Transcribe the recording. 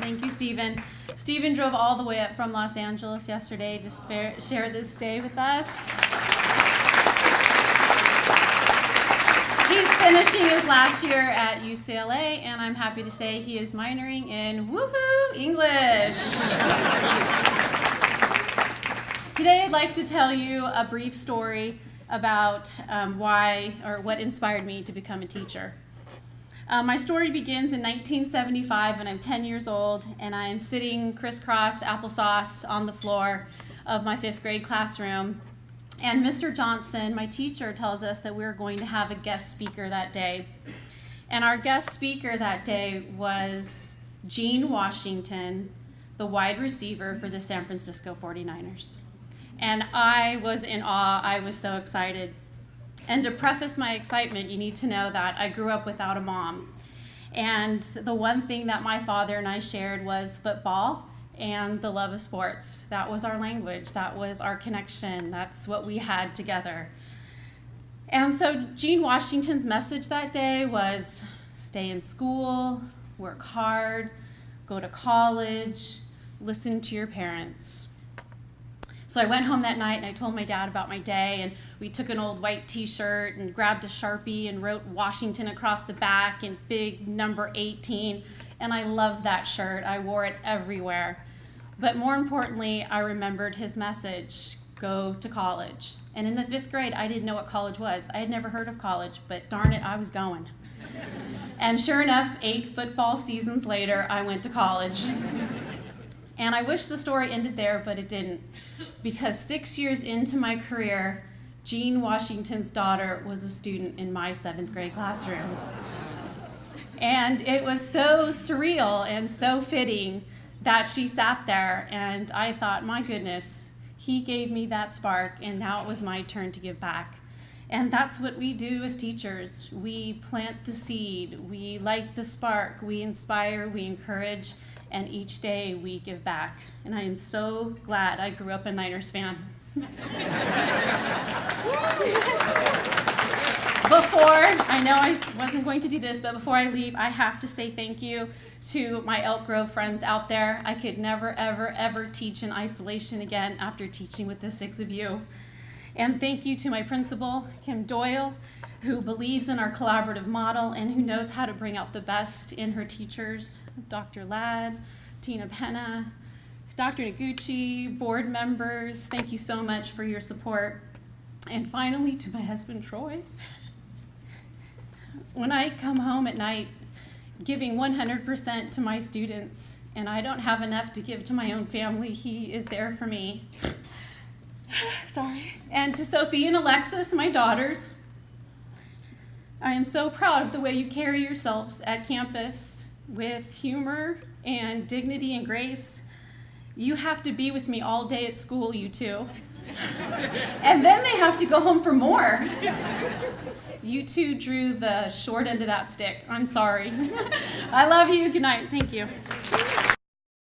Thank you, Stephen. Stephen drove all the way up from Los Angeles yesterday to share this day with us. He's finishing his last year at UCLA, and I'm happy to say he is minoring in woohoo English. Today, I'd like to tell you a brief story about um, why or what inspired me to become a teacher. Uh, my story begins in 1975 when I'm 10 years old and I am sitting crisscross applesauce on the floor of my fifth grade classroom. And Mr. Johnson, my teacher, tells us that we're going to have a guest speaker that day. And our guest speaker that day was Gene Washington, the wide receiver for the San Francisco 49ers. And I was in awe. I was so excited. And to preface my excitement, you need to know that I grew up without a mom. And the one thing that my father and I shared was football and the love of sports. That was our language, that was our connection, that's what we had together. And so Gene Washington's message that day was stay in school, work hard, go to college, listen to your parents. So I went home that night and I told my dad about my day and we took an old white t-shirt and grabbed a Sharpie and wrote Washington across the back in big number 18 and I loved that shirt. I wore it everywhere. But more importantly, I remembered his message, go to college. And in the fifth grade, I didn't know what college was. I had never heard of college, but darn it, I was going. and sure enough, eight football seasons later, I went to college. And I wish the story ended there, but it didn't. Because six years into my career, Gene Washington's daughter was a student in my seventh grade classroom. And it was so surreal and so fitting that she sat there, and I thought, my goodness, he gave me that spark, and now it was my turn to give back. And that's what we do as teachers. We plant the seed, we light the spark, we inspire, we encourage, and each day we give back. And I am so glad I grew up a Niners fan. before, I know I wasn't going to do this, but before I leave, I have to say thank you to my Elk Grove friends out there. I could never, ever, ever teach in isolation again after teaching with the six of you. And thank you to my principal, Kim Doyle, who believes in our collaborative model and who knows how to bring out the best in her teachers, Dr. Ladd, Tina Penna, Dr. Noguchi, board members, thank you so much for your support. And finally, to my husband, Troy. When I come home at night giving 100% to my students and I don't have enough to give to my own family, he is there for me. And to Sophie and Alexis, my daughters, I am so proud of the way you carry yourselves at campus with humor and dignity and grace. You have to be with me all day at school, you two. and then they have to go home for more. You two drew the short end of that stick. I'm sorry. I love you. Good night. Thank you.